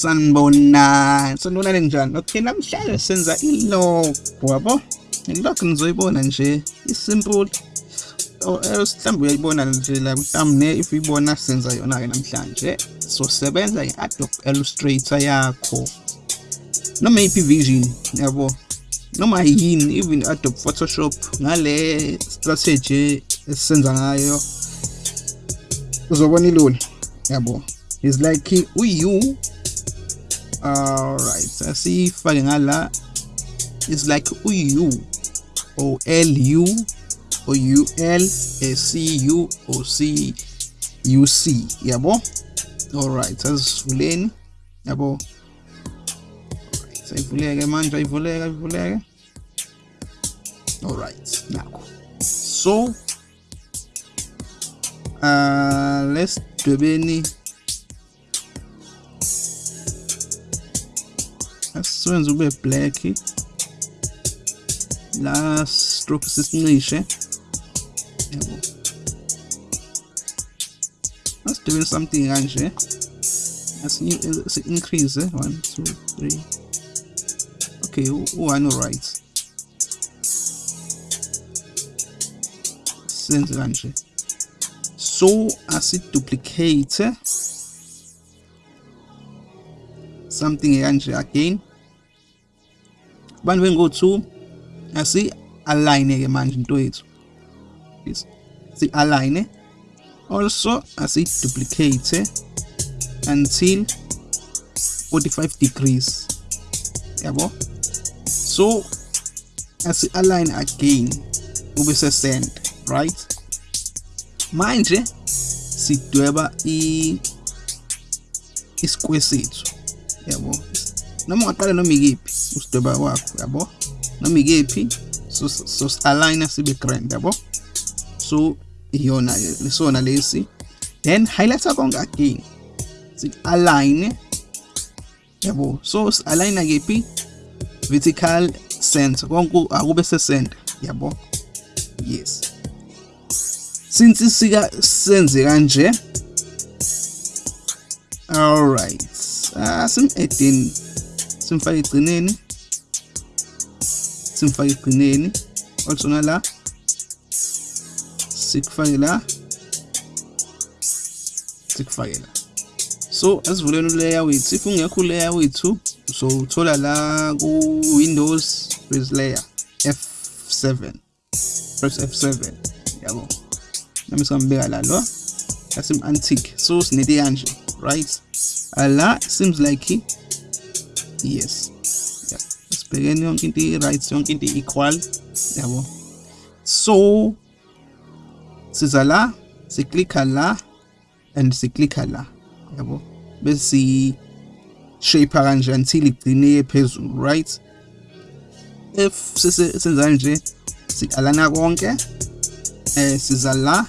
sanibonani sanibonani njani okay namhlanje senza ilog yabo ilog nizoyibona nje. Isimple Oh, eh, mhlawumbe uyayibona nje la thumbnail if uyibona senza yona ke namhlanje. So sebenza nge-adobe illustrator yakho. Noma yiphi vision yabo? Noma yini even adobe photoshop ngale strategy esisenza ngayo? Uzobona ilula yabo? Is like uyu alright asifake ngala is like uyu o l u o u l a c u o c u c. Yabo alright sayivuleke manje ayivuleka ayivuleke alright so uh let's dwebeni asiwenze ube black. La stroke sisincishe yabo asidwebeni ah, something kanje eh? asi ah, eh, increase eh? 1 2 3 okay u1 right. Senze kanje so asiduplicate something kanje again. Bantu bengo2 asi align ke manje into yethu yes si align also asi duplicate until 45 degrees. Yabo so I see align again. Ube se send right? Manje sidweba i isquare sethu yabo. Noma ungaqala noma ikephi usidoba wakho yabo. Noma ikephi so align sibe grand yabo. So iyona lesona lesi. Then highlighter konke again sit align yabo. So align kephi? Vertical center. Konke akube se center yabo. Yes. Since sika senze kanje all right. Ah, singu-18 simfake egcineni simfake egcineni olusona la sikufake la sikufake la. So asivuleni uleya wethu if ungekho uleya wethu so uthola la ku-windows with layer f7 press f7 yabo. Nami singambeka la lo asim-antic so sinete kanje right? Ala seems like he yes. Yeah. Sibhekeni yonke into right yonke into equal yabo so siza la siklikha la and siklikha la yabo bese shape kanje until igcine phezulu right? If senza nje sikalana konke eh siza la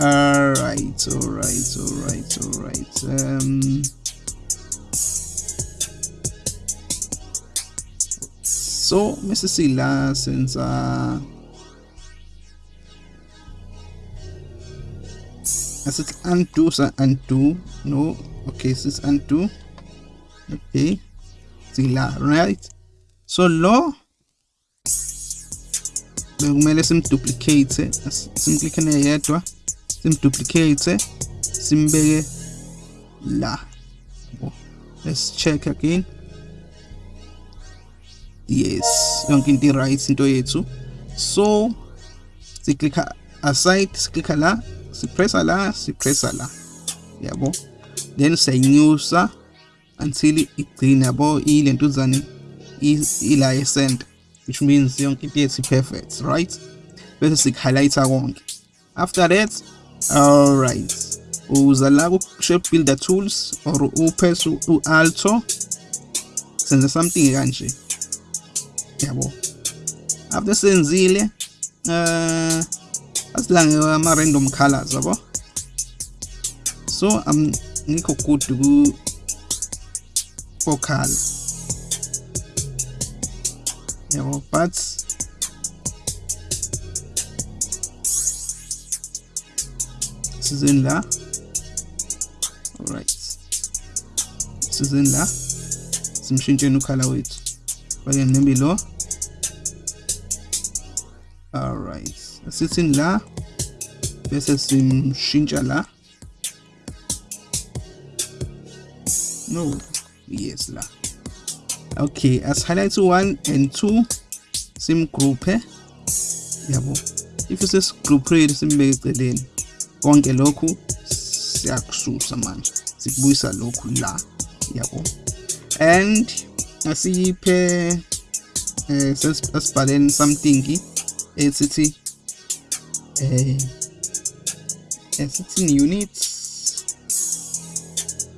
alright alright alright alright um so mase sila senza asithi undo sa undo no? Okay sis undo okay. Sila right? So lo bekumele simduplicate simklikhe neyedwa simduplicate simbeke la. Let's check again. Yes yonke into right into yethu. So siklikha aside siklikha la sipressa la sipressa la. Yabo? Then siyayinyusa until igcine yabo? Ilentuzane ila yecenter which means yonke into yethu perfect right? Bese sik-highlighter konke. After that alright uza la ku-shape builder tools or upress u-alto senze something kanje. Yabo. After senzile uh asilange ama-random colors yabo? So am ngikho good ku for color yabo but sizeni la. Alright. Sizeni la. Simshintsheni ukhala wethu. Fake maybe lo. Alright. Asithini la. Bese simshintsha la. No. Yes la. Okay as highlight 1 and 2 sim group yabo. If sesigrouphile simbeke eceleni konke lokhu siyakususa manje sikubuyisa lokhu la yabo. And asiyiphe eh sesibhaleni something esithi eh esithi units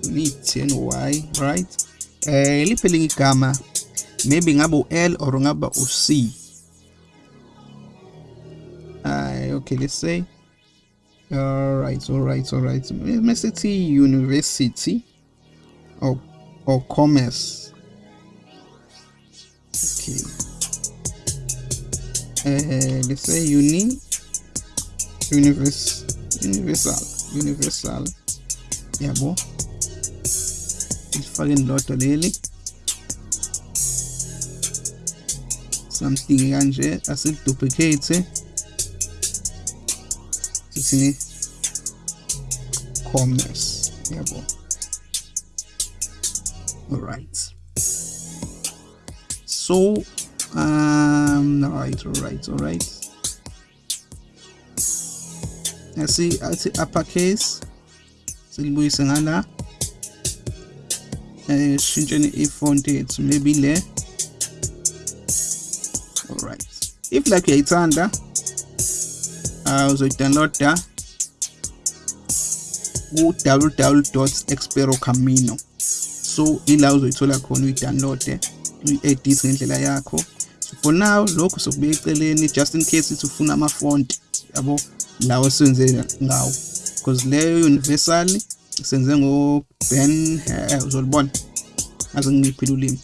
unit and y right? Eh liphe linye igama maybe ngaba u-L or ngaba u-C. Uh, okay let's say all right all right all right mesithi university or or commerce. Okay. Uh, let's say uni universe universal universal. Yabo ifake lodwa leli something kanje asiduplicate sithini commerce yabo all right. So um all right all right. All right asi athi uppercase. Silibuyise ngala eh shintsheni i-font yethu maybe le. Alright if like uyayithanda uh, uzoyidownloada ku-www.experocamino so ila uzoyithola khona uyidownloade uyi-edit ngendlela yakho so for now lokhu sokubeka eceleni just in case ithi ufuna ama-font yabo lawo siwenze ngawo because leyo universal senze ngo-ben uh, uzolibona aze ngiphile ulimi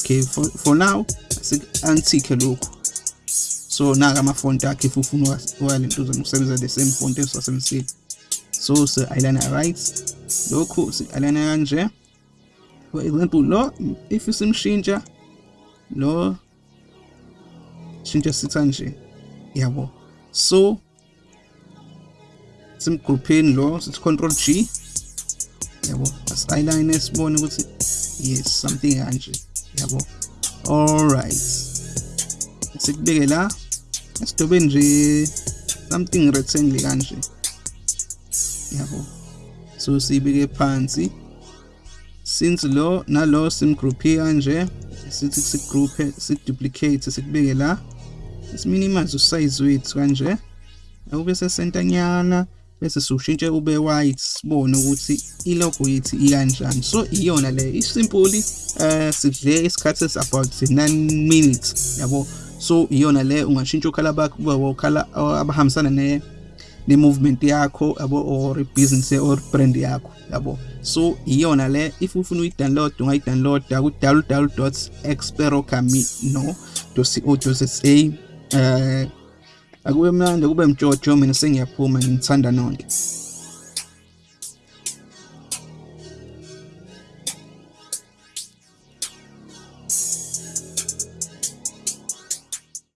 okay for, for now antique lokhu so naka amafonti akhe if ufuna uwalentuza ukusebenzisa the same font esiwasebenzisile so si-aligner right. Lokhu si-aligner kanje. For example lo if simshintsha lo shintsha sitha nje yabo. So simgroupheni lo sithi control G yabo. Asi-align sibone ukuthi yes something kanje yabo. Alright sikubeke la. Esidobe nje something rectangle kanje. Yabo. So sibeke phansi. Since lo nalo simgroupe kanje sithi sigroupe siduplicate sikubeke la. Siminimize usize wethu kanje. Ube sesentanyana bese siwushintshe ube white sibone ukuthi ilogo yethu ikanjani. So iyona le isimpuli eh sidle isikhathi esi about 9 minutes. Yabo. So iyona le ungashintsha ukhala bakho kuba ukhala abahambisana ne ne movement yakho yabo or business or brand yakho yabo. So iyona le if ufuna uyi-download ungayi-downloada ku-www.experocamino.co.za eh akube mnandi kube mjojo mina sengiyaphuma ngithanda nonke.